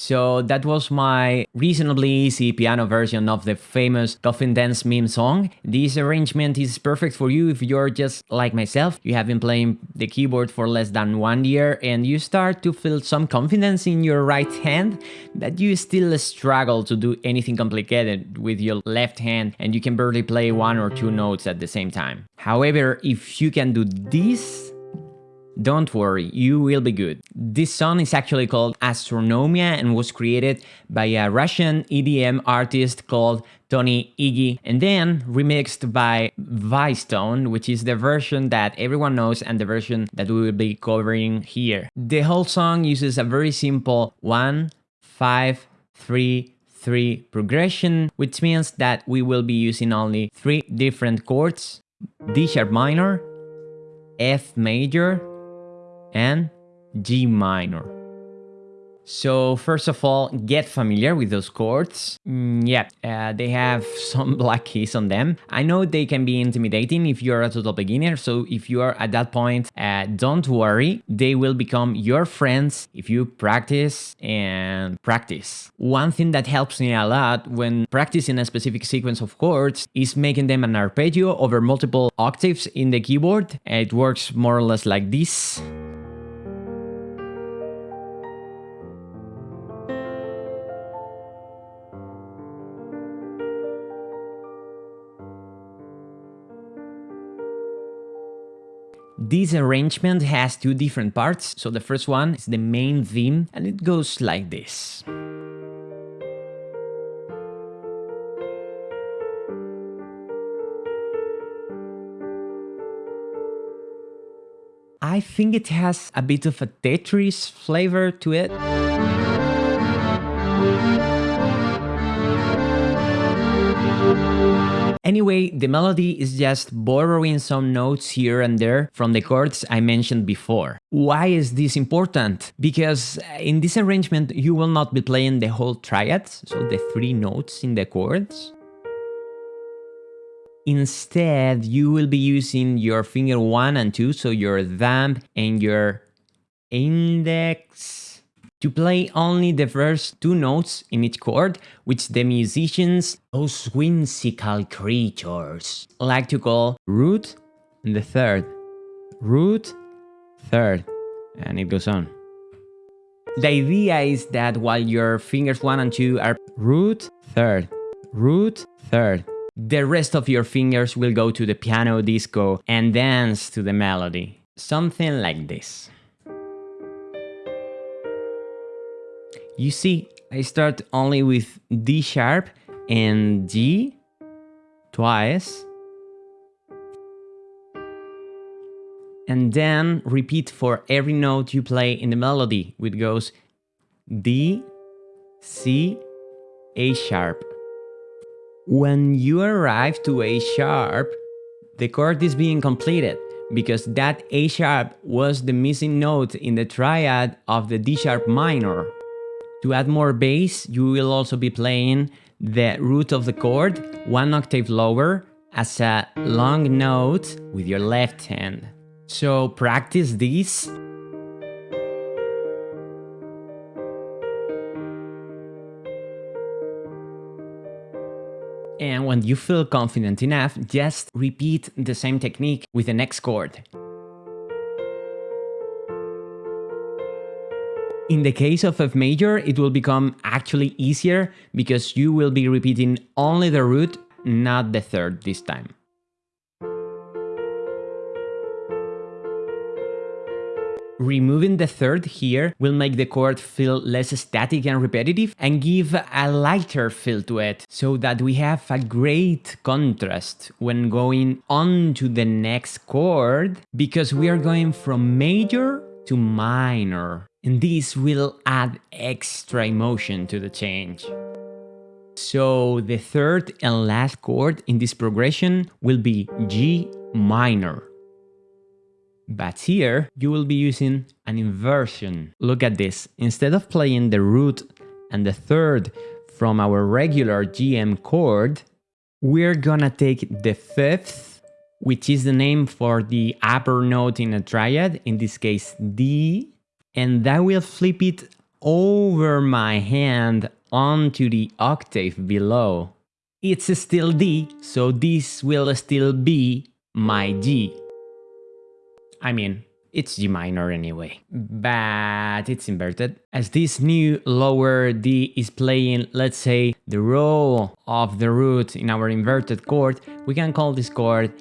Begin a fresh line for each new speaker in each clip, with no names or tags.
So that was my reasonably easy piano version of the famous Coffin Dance meme song. This arrangement is perfect for you if you're just like myself, you have been playing the keyboard for less than one year and you start to feel some confidence in your right hand, but you still struggle to do anything complicated with your left hand and you can barely play one or two notes at the same time. However, if you can do this, don't worry, you will be good. This song is actually called Astronomia and was created by a Russian EDM artist called Tony Igy and then remixed by Vicetone, which is the version that everyone knows and the version that we will be covering here. The whole song uses a very simple 1, 5, 3, 3 progression, which means that we will be using only three different chords, D sharp minor, F major, and G minor. So first of all, get familiar with those chords. Mm, yeah, uh, they have some black keys on them. I know they can be intimidating if you're a total beginner, so if you are at that point, uh, don't worry. They will become your friends if you practice and practice. One thing that helps me a lot when practicing a specific sequence of chords is making them an arpeggio over multiple octaves in the keyboard. It works more or less like this. This arrangement has two different parts, so the first one is the main theme and it goes like this. I think it has a bit of a Tetris flavor to it. Anyway, the melody is just borrowing some notes here and there from the chords I mentioned before. Why is this important? Because in this arrangement you will not be playing the whole triad, so the three notes in the chords. Instead, you will be using your finger 1 and 2, so your thumb and your index to play only the first two notes in each chord, which the musicians, those whimsical creatures, like to call root and the third, root, third, and it goes on. The idea is that while your fingers 1 and 2 are root, third, root, third, the rest of your fingers will go to the piano disco and dance to the melody. Something like this. You see, I start only with D sharp and G twice. And then repeat for every note you play in the melody, which goes D, C, A sharp. When you arrive to A sharp, the chord is being completed because that A sharp was the missing note in the triad of the D sharp minor. To add more bass, you will also be playing the root of the chord one octave lower as a long note with your left hand. So practice this And when you feel confident enough, just repeat the same technique with the next chord. In the case of F major, it will become actually easier because you will be repeating only the root, not the third this time. Removing the third here will make the chord feel less static and repetitive and give a lighter feel to it so that we have a great contrast when going on to the next chord because we are going from major to minor and this will add extra emotion to the change. So the third and last chord in this progression will be G minor. But here you will be using an inversion. Look at this. Instead of playing the root and the third from our regular GM chord, we're gonna take the fifth, which is the name for the upper note in a triad, in this case D, and that will flip it over my hand onto the octave below. It's still D, so this will still be my G. I mean, it's G minor anyway, but it's inverted. As this new lower D is playing, let's say, the role of the root in our inverted chord, we can call this chord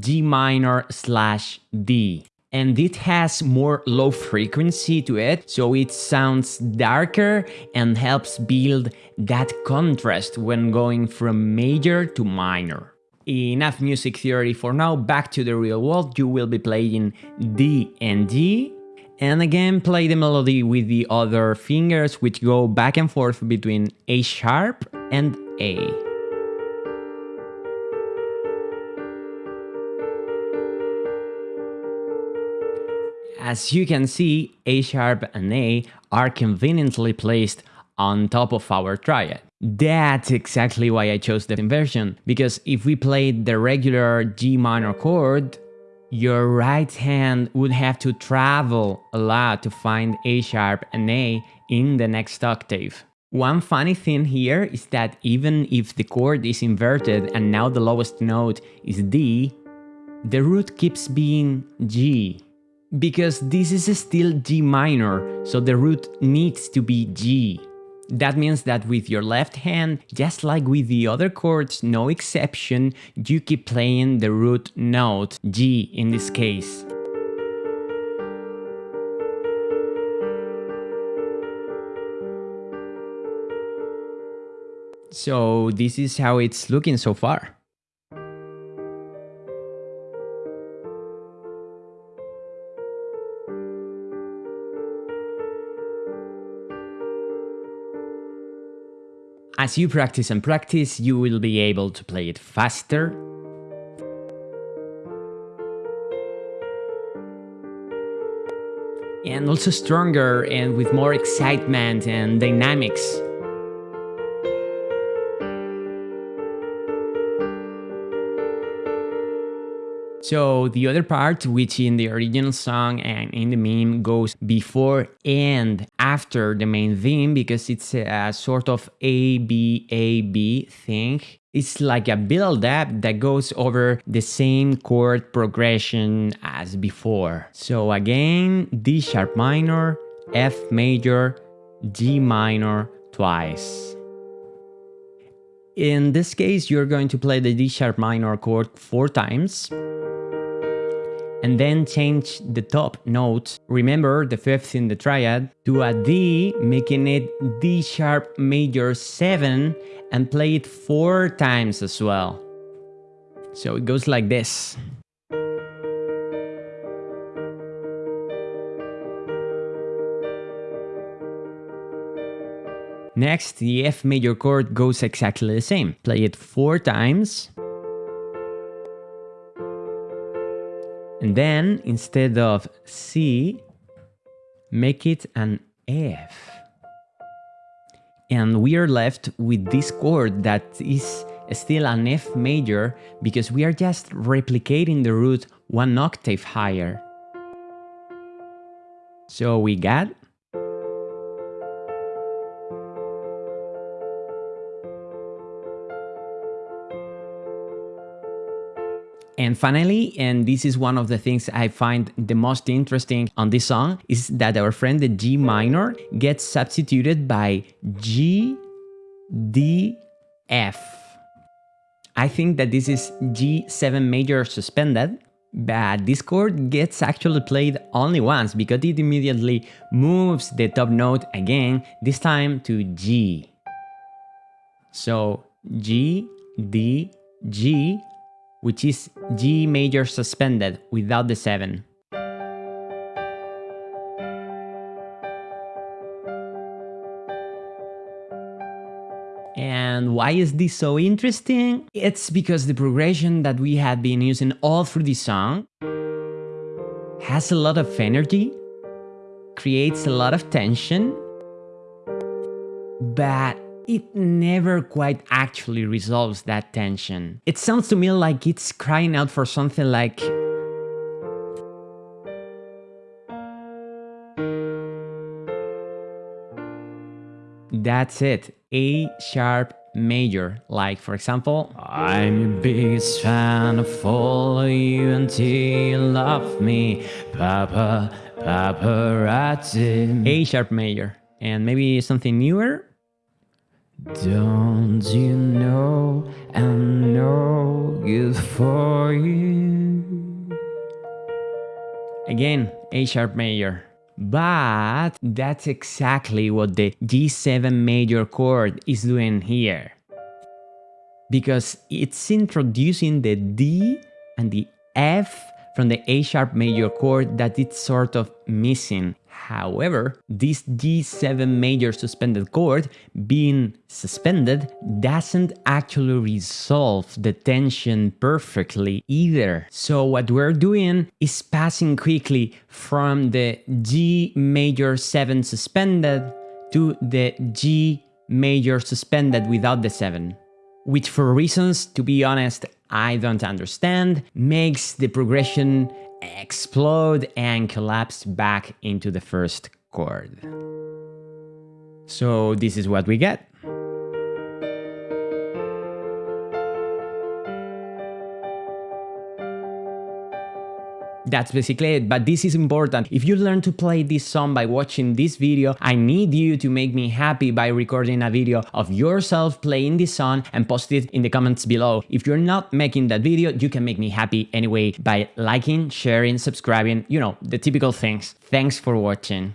G minor slash D and it has more low frequency to it, so it sounds darker and helps build that contrast when going from major to minor. Enough music theory for now, back to the real world, you will be playing D and D, and again play the melody with the other fingers which go back and forth between A sharp and A. As you can see, A sharp and A are conveniently placed on top of our triad. That's exactly why I chose the inversion, because if we played the regular G minor chord, your right hand would have to travel a lot to find A sharp and A in the next octave. One funny thing here is that even if the chord is inverted and now the lowest note is D, the root keeps being G because this is still G minor, so the root needs to be G. That means that with your left hand, just like with the other chords, no exception, you keep playing the root note, G in this case. So this is how it's looking so far. As you practice and practice, you will be able to play it faster, and also stronger and with more excitement and dynamics. So the other part, which in the original song and in the meme goes before and after the main theme, because it's a sort of A B A B thing. It's like a build up that goes over the same chord progression as before. So again, D sharp minor, F major, G minor twice. In this case, you're going to play the D sharp minor chord four times and then change the top note, remember the fifth in the triad, to a D, making it D sharp major 7 and play it 4 times as well. So it goes like this. Next, the F major chord goes exactly the same. Play it 4 times And then instead of C, make it an F. And we are left with this chord that is still an F major because we are just replicating the root one octave higher. So we got And finally, and this is one of the things I find the most interesting on this song, is that our friend the G minor gets substituted by G, D, F. I think that this is G7 major suspended, but this chord gets actually played only once because it immediately moves the top note again, this time to G. So G, D, G, which is G major suspended without the 7. And why is this so interesting? It's because the progression that we had been using all through the song has a lot of energy, creates a lot of tension, but it never quite actually resolves that tension. It sounds to me like it's crying out for something like that's it. A sharp major. Like for example, I'm your biggest fan, I follow you until you love me, Papa, paparazzi. A sharp major. And maybe something newer? Don't you know I'm no good for you? Again, A sharp major. But that's exactly what the G7 major chord is doing here. Because it's introducing the D and the F from the A sharp major chord that it's sort of missing. However, this G7 major suspended chord being suspended doesn't actually resolve the tension perfectly either. So what we're doing is passing quickly from the G major 7 suspended to the G major suspended without the 7 which for reasons, to be honest, I don't understand, makes the progression explode and collapse back into the first chord. So this is what we get. That's basically it, but this is important. If you learn to play this song by watching this video, I need you to make me happy by recording a video of yourself playing this song and post it in the comments below. If you're not making that video, you can make me happy anyway by liking, sharing, subscribing, you know, the typical things. Thanks for watching.